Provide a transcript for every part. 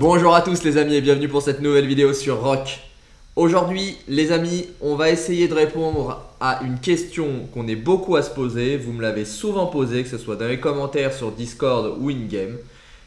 Bonjour à tous les amis et bienvenue pour cette nouvelle vidéo sur Rock. Aujourd'hui les amis, on va essayer de répondre à une question qu'on est beaucoup à se poser. Vous me l'avez souvent posée, que ce soit dans les commentaires sur Discord ou in-game.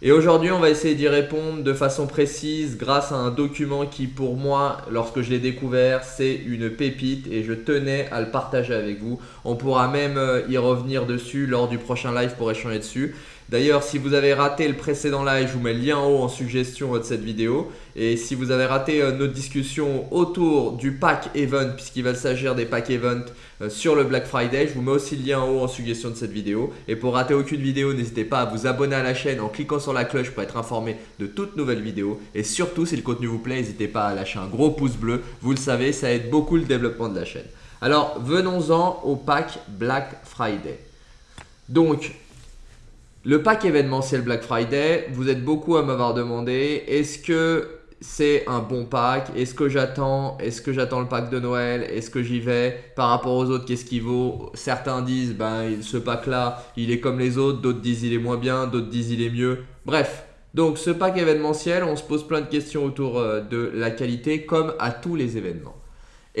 Et aujourd'hui, on va essayer d'y répondre de façon précise grâce à un document qui, pour moi, lorsque je l'ai découvert, c'est une pépite et je tenais à le partager avec vous. On pourra même euh, y revenir dessus lors du prochain live pour échanger dessus. D'ailleurs, si vous avez raté le précédent live, je vous mets le lien en haut en suggestion de cette vidéo. Et si vous avez raté euh, notre discussion autour du pack event, puisqu'il va s'agir des pack event euh, sur le Black Friday, je vous mets aussi le lien en haut en suggestion de cette vidéo. Et pour rater aucune vidéo, n'hésitez pas à vous abonner à la chaîne en cliquant sur la cloche pour être informé de toutes nouvelles vidéos. Et surtout, si le contenu vous plaît, n'hésitez pas à lâcher un gros pouce bleu. Vous le savez, ça aide beaucoup le développement de la chaîne. Alors, venons-en au pack Black Friday. Donc, le pack événementiel Black Friday, vous êtes beaucoup à m'avoir demandé est-ce que c'est un bon pack? Est-ce que j'attends Est-ce que j'attends le pack de Noël? Est-ce que j'y vais? Par rapport aux autres, qu'est-ce qu'il vaut? Certains disent ben ce pack là, il est comme les autres, d'autres disent il est moins bien, d'autres disent il est mieux. Bref, donc ce pack événementiel, on se pose plein de questions autour euh, de la qualité comme à tous les événements.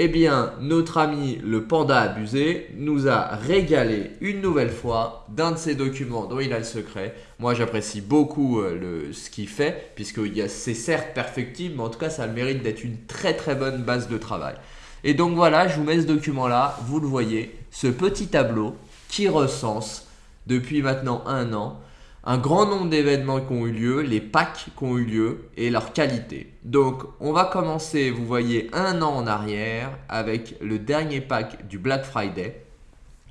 Eh bien, notre ami le panda abusé nous a régalé une nouvelle fois d'un de ses documents dont il a le secret. Moi, j'apprécie beaucoup euh, ce qu'il fait, puisque c'est certes perfectible, mais en tout cas, ça a le mérite d'être une très très bonne base de travail. Et donc voilà, je vous mets ce document-là, vous le voyez, ce petit tableau qui recense depuis maintenant un an un grand nombre d'événements qui ont eu lieu, les packs qui ont eu lieu et leur qualité. Donc on va commencer, vous voyez, un an en arrière avec le dernier pack du Black Friday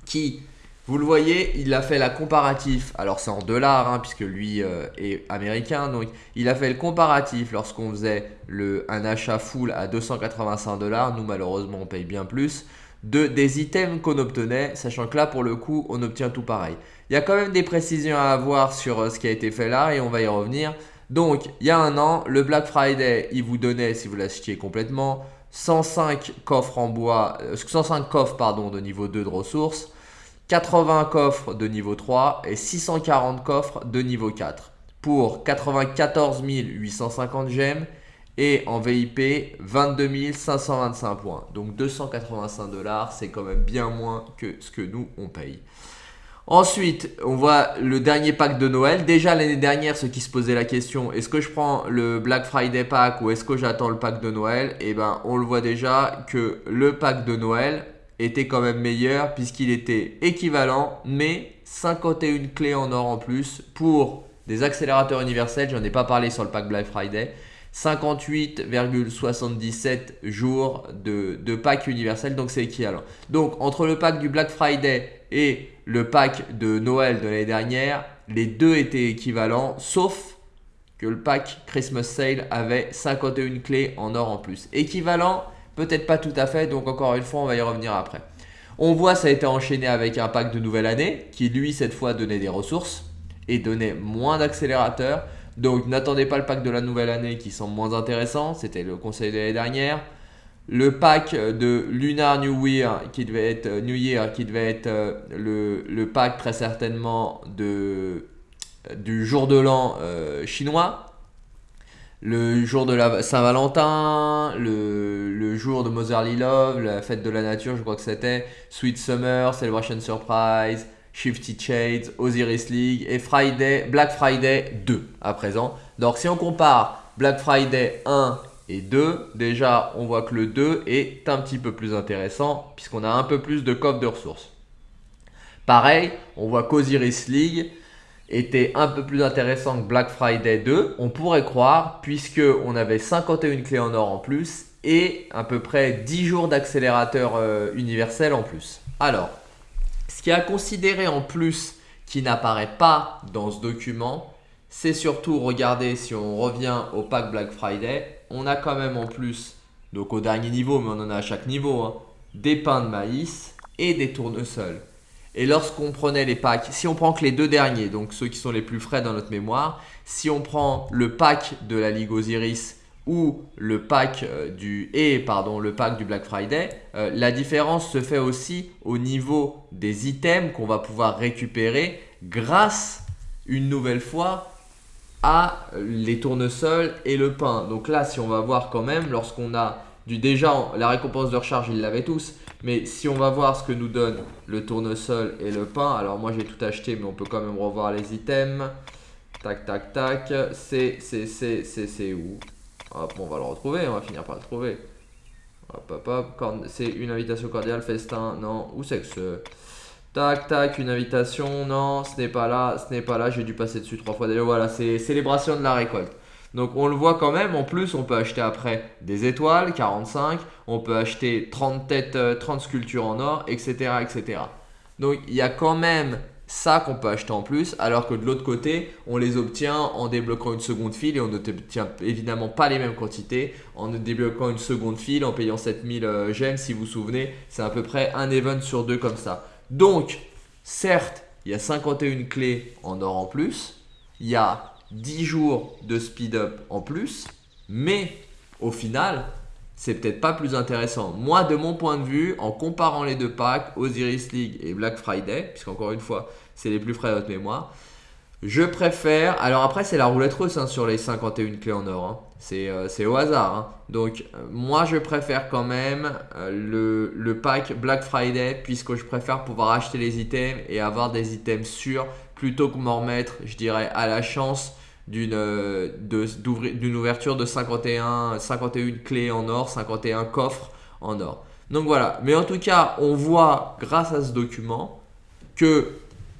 qui, vous le voyez, il a fait la comparatif, alors c'est en dollars hein, puisque lui euh, est américain, donc il a fait le comparatif lorsqu'on faisait le, un achat full à 285 dollars, nous malheureusement on paye bien plus, de, des items qu'on obtenait, sachant que là pour le coup on obtient tout pareil. Il y a quand même des précisions à avoir sur euh, ce qui a été fait là et on va y revenir. Donc, il y a un an, le Black Friday, il vous donnait, si vous l'achetiez complètement, 105 coffres en bois, 105 euh, coffres pardon, de niveau 2 de ressources, 80 coffres de niveau 3 et 640 coffres de niveau 4 pour 94 850 gemmes et en VIP 22 525 points. Donc 285 dollars, c'est quand même bien moins que ce que nous on paye. Ensuite, on voit le dernier pack de Noël. Déjà l'année dernière, ceux qui se posaient la question, est-ce que je prends le Black Friday pack ou est-ce que j'attends le pack de Noël? Eh ben, on le voit déjà que le pack de Noël était quand même meilleur puisqu'il était équivalent, mais 51 clés en or en plus pour des accélérateurs universels. J'en ai pas parlé sur le pack Black Friday. 58,77 jours de, de pack universel, donc c'est équivalent. Donc entre le pack du Black Friday et le pack de Noël de l'année dernière, les deux étaient équivalents, sauf que le pack Christmas Sale avait 51 clés en or en plus. Équivalent, peut-être pas tout à fait, donc encore une fois, on va y revenir après. On voit ça a été enchaîné avec un pack de nouvelle année qui lui cette fois donnait des ressources et donnait moins d'accélérateurs. Donc n'attendez pas le pack de la nouvelle année qui semble moins intéressant, c'était le conseil de l'année dernière. Le pack de Lunar New Year qui devait être New Year qui devait être euh, le, pack très certainement de, du jour de l'an euh, chinois. Le jour de la Saint-Valentin, le, jour de Motherly Love, la fête de la nature, je crois que c'était, Sweet Summer, Celebration Surprise, Shifty Shades, Osiris League et Friday, Black Friday 2 à présent. Donc si on compare Black Friday 1 et 2, déjà on voit que le 2 est un petit peu plus intéressant puisqu'on a un peu plus de coffre de ressources. Pareil, on voit qu'Osiris League était un peu plus intéressant que Black Friday 2, on pourrait croire puisque on avait 51 clés en or en plus et à peu près 10 jours d'accélérateur euh, universel en plus. Alors, ce qui a considéré en plus qui n'apparaît pas dans ce document, c'est surtout, regardez, si on revient au pack Black Friday, on a quand même en plus, donc au dernier niveau, mais on en a à chaque niveau, hein, des pains de maïs et des tournesols. Et lorsqu'on prenait les packs, si on prend que les deux derniers, donc ceux qui sont les plus frais dans notre mémoire, si on prend le pack de la Ligue Osiris ou le pack euh, du et pardon le pack du Black Friday, euh, la différence se fait aussi au niveau des items qu'on va pouvoir récupérer grâce une nouvelle fois à les tournesols et le pain. Donc là, si on va voir quand même, lorsqu'on a du déjà, la récompense de recharge, ils l'avaient tous. Mais si on va voir ce que nous donne le tournesol et le pain, alors moi j'ai tout acheté, mais on peut quand même revoir les items. Tac, tac, tac. C'est, c'est, c'est, c'est, c'est où? Hop, on va le retrouver, on va finir par le trouver. Hop, hop, hop. C'est une invitation cordiale, festin. Non, où c'est que ce... Tac, tac, une invitation. Non, ce n'est pas là, ce n'est pas là. J'ai dû passer dessus trois fois déjà. Voilà, c'est célébration de la récolte. Donc on le voit quand même, en plus on peut acheter après des étoiles, 45, on peut acheter 30 têtes, 30 euh, sculptures en or, etc. etc. Donc il y a quand même ça qu'on peut acheter en plus, alors que de l'autre côté, on les obtient en débloquant une seconde file et on n'obtient évidemment pas les mêmes quantités en débloquant une seconde file, en payant 7000 euh, gemmes, si vous vous souvenez, c'est à peu près un event sur deux comme ça. Donc, certes, il y a 51 clés en or en plus, il y a 10 jours de speed up en plus, mais au final, c'est peut-être pas plus intéressant. Moi, de mon point de vue, en comparant les deux packs, Osiris League et Black Friday, puisqu'encore une fois, c'est les plus frais à votre mémoire, je préfère. Alors après, c'est la roulette russe hein, sur les 51 clés en or. Hein. Euh, c'est au hasard. Hein. Donc, euh, moi, je préfère quand même euh, le, le, pack Black Friday, puisque je préfère pouvoir acheter les items et avoir des items sûrs plutôt que m'en remettre, je dirais, à la chance d'une ouverture de 51, 51 clés en or, 51 coffres en or. Donc voilà, mais en tout cas, on voit grâce à ce document que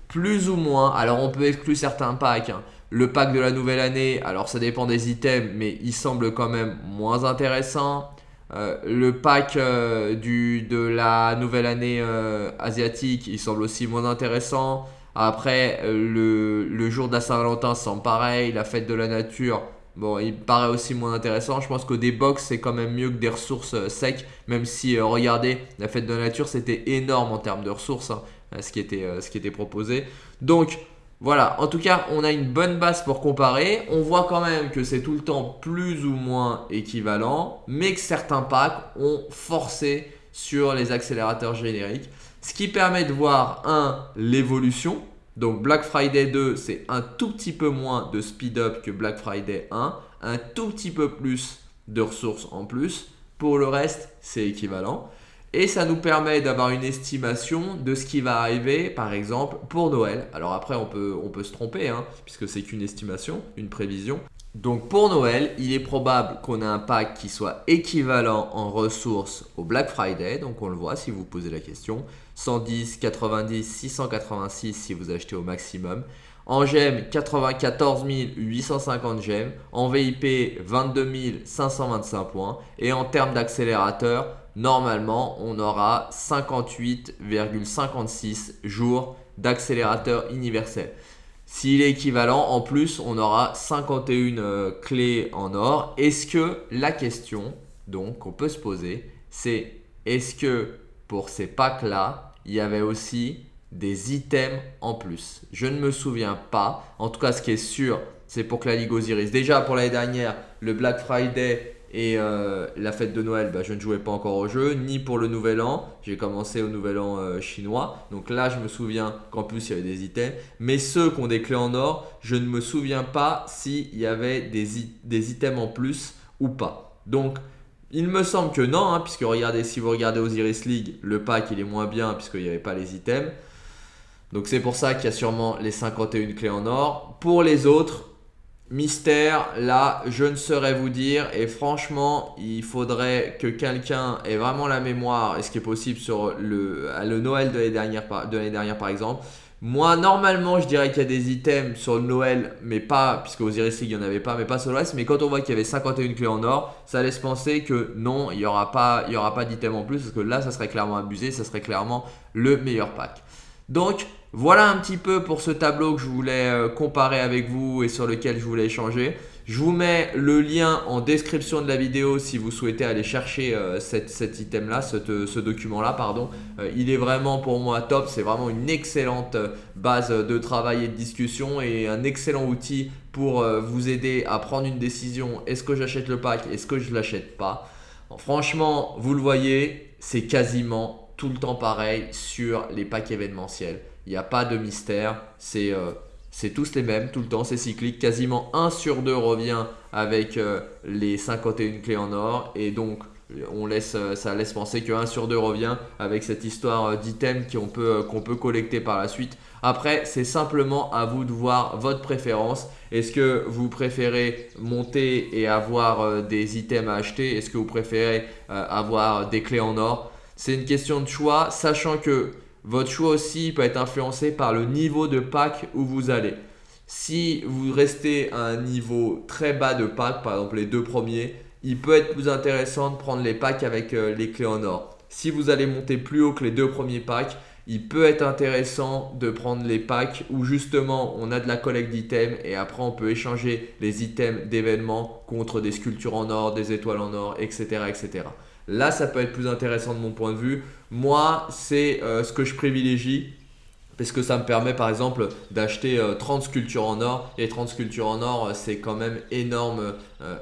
plus ou moins, alors on peut exclure certains packs, hein. le pack de la nouvelle année, alors ça dépend des items, mais il semble quand même moins intéressant. Euh, le pack euh, du, de la nouvelle année euh, asiatique, il semble aussi moins intéressant. Après, le, le jour de la Saint-Valentin semble pareil. La fête de la nature, bon, il paraît aussi moins intéressant. Je pense que des box, c'est quand même mieux que des ressources secs. Même si, regardez, la fête de la nature, c'était énorme en termes de ressources. Hein. Euh, ce, qui était, euh, ce qui était proposé. Donc voilà, en tout cas, on a une bonne base pour comparer. On voit quand même que c'est tout le temps plus ou moins équivalent, mais que certains packs ont forcé sur les accélérateurs génériques. Ce qui permet de voir, un, l'évolution. Donc Black Friday 2, c'est un tout petit peu moins de speed up que Black Friday 1. Un tout petit peu plus de ressources en plus. Pour le reste, c'est équivalent. Et ça nous permet d'avoir une estimation de ce qui va arriver, par exemple, pour Noël. Alors après, on peut, se tromper, hein, puisque c'est qu'une estimation, une prévision. Donc pour Noël, il est probable qu'on ait un pack qui soit équivalent en ressources au Black Friday. Donc on le voit si vous posez la question. 110, 90, 686 si vous achetez au maximum. En gemmes, 94 850 gemmes. En VIP, 22 525 points. Et en termes d'accélérateur, normalement, on aura 58,56 jours d'accélérateur universel. S'il est équivalent, en plus, on aura 51 euh, clés en or. Est-ce que la question donc qu'on peut se poser, c'est est-ce que pour ces packs-là, il y avait aussi des items en plus? Je ne me souviens pas. En tout cas, ce qui est sûr, c'est pour que la Ligue Osiris. Déjà, pour l'année dernière, le Black Friday et euh, la fête de Noël, bah, je ne jouais pas encore au jeu, ni pour le nouvel an. J'ai commencé au nouvel an euh, chinois. Donc là, je me souviens qu'en plus, il y avait des items. Mais ceux qui ont des clés en or, je ne me souviens pas s'il y avait des, des, items en plus ou pas. Donc, il me semble que non, hein, puisque regardez, si vous regardez Osiris League, le pack, il est moins bien puisqu'il n'y avait pas les items. Donc c'est pour ça qu'il y a sûrement les 51 clés en or. Pour les autres, Mystère, là, je ne saurais vous dire. Et franchement, il faudrait que quelqu'un ait vraiment la mémoire, et ce qui est possible sur le, Noël de l'année dernière, par exemple. Moi, normalement, je dirais qu'il y a des items sur le Noël, mais pas, puisque aux Iris League, il n'y en avait pas, mais pas sur le reste. Mais quand on voit qu'il y avait 51 clés en or, ça laisse penser que non, il n'y aura pas, pas d'items en plus, parce que là, ça serait clairement abusé, ça serait clairement le meilleur pack. Donc, voilà un petit peu pour ce tableau que je voulais euh, comparer avec vous et sur lequel je voulais échanger. Je vous mets le lien en description de la vidéo si vous souhaitez aller chercher euh, cet item-là, euh, ce document-là. pardon. il est vraiment pour moi top. C'est vraiment une excellente base de travail et de discussion et un excellent outil pour vous aider à prendre une décision. Est-ce que j'achète le pack? Est-ce que je ne l'achète pas? Franchement, vous le voyez, c'est quasiment tout le temps pareil sur les packs événementiels. Il n'y a pas de mystère. C'est euh, c'est tous les mêmes, tout le temps, c'est cyclique. Quasiment 1 sur 2 revient avec euh, les 51 clés en or. Et donc, on laisse, euh, ça laisse penser que 1 sur 2 revient avec cette histoire d'items qu'on peut collecter par la suite. Après, c'est simplement à vous de voir votre préférence. Est-ce que vous préférez monter et avoir des items à acheter? Est-ce que vous préférez avoir des clés en or? C'est une question de choix, sachant que votre choix aussi peut être influencé par le niveau de pack où vous allez. Si vous restez à un niveau très bas de pack, par exemple les deux premiers, il peut être plus intéressant de prendre les packs avec euh, les clés en or. Si vous allez monter plus haut que les deux premiers packs, il peut être intéressant de prendre les packs où justement on a de la collecte d'items et après on peut échanger les items d'événements contre des sculptures en or, des étoiles en or, etc. etc. Là, ça peut être plus intéressant de mon point de vue. Moi, c'est euh, ce que je privilégie parce que ça me permet par exemple d'acheter 30 euh, sculptures en or et 30 sculptures en or euh, c'est quand même énorme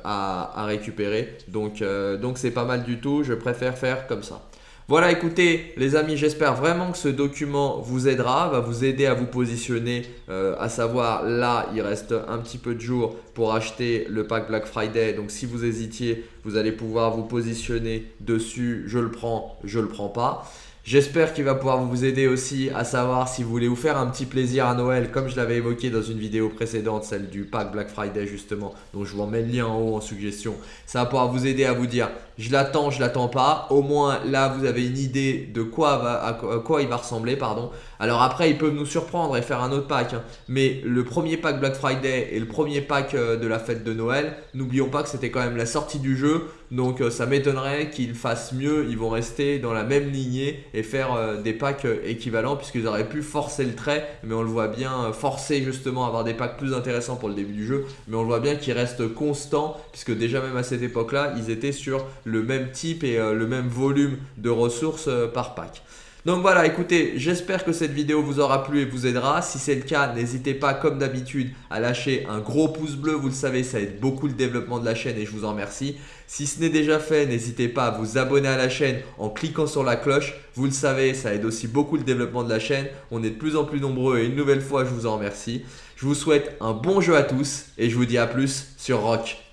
à, récupérer. Donc donc c'est pas mal du tout. Je préfère faire comme ça voilà, écoutez les amis, j'espère vraiment que ce document vous aidera, va vous aider à vous positionner, euh, à savoir là, il reste un petit peu de jours pour acheter le pack Black Friday. Donc si vous hésitiez, vous allez pouvoir vous positionner dessus, je le prends, je le prends pas. J'espère qu'il va pouvoir vous aider aussi à savoir si vous voulez vous faire un petit plaisir à Noël comme je l'avais évoqué dans une vidéo précédente, celle du pack Black Friday justement, donc je vous en mets le lien en haut en suggestion. Ça va pouvoir vous aider à vous dire je l'attends, je l'attends pas. Au moins là vous avez une idée de quoi, va, à quoi il va ressembler. pardon. Alors après ils peuvent nous surprendre et faire un autre pack. Hein. Mais le premier pack Black Friday et le premier pack euh, de la fête de Noël, n'oublions pas que c'était quand même la sortie du jeu. Donc euh, ça m'étonnerait qu'ils fassent mieux, ils vont rester dans la même lignée et faire euh, des packs euh, équivalents puisqu'ils auraient pu forcer le trait, mais on le voit bien forcer justement à avoir des packs plus intéressants pour le début du jeu, mais on le voit bien qu'ils restent constants puisque déjà même à cette époque-là, ils étaient sur le même type et le même volume de ressources par pack. Donc voilà, écoutez, j'espère que cette vidéo vous aura plu et vous aidera. Si c'est le cas, n'hésitez pas comme d'habitude à lâcher un gros pouce bleu. Vous le savez, ça aide beaucoup le développement de la chaîne et je vous en remercie. Si ce n'est déjà fait, n'hésitez pas à vous abonner à la chaîne en cliquant sur la cloche. Vous le savez, ça aide aussi beaucoup le développement de la chaîne. On est de plus en plus nombreux et une nouvelle fois, je vous en remercie. Je vous souhaite un bon jeu à tous et je vous dis à plus sur Rock.